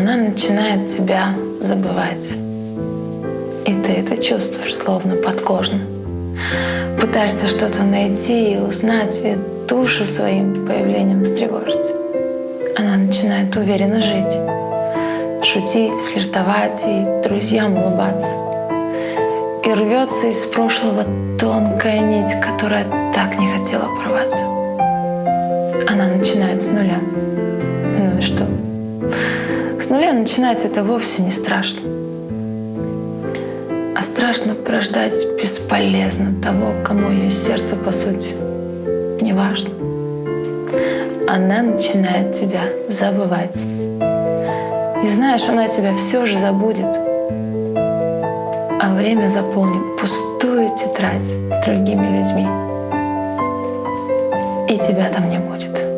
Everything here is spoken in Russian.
она начинает тебя забывать. И ты это чувствуешь словно подкожно. Пытаешься что-то найти и узнать, и душу своим появлением встревожить. Она начинает уверенно жить, шутить, флиртовать и друзьям улыбаться. И рвется из прошлого тонкая нить, которая так не хотела порваться. Она начинает с нуля. Ну и что? Нуля начинать это вовсе не страшно. А страшно порождать бесполезно того, кому ее сердце, по сути, не важно. Она начинает тебя забывать. И знаешь, она тебя все же забудет. А время заполнит пустую тетрадь другими людьми. И тебя там не будет.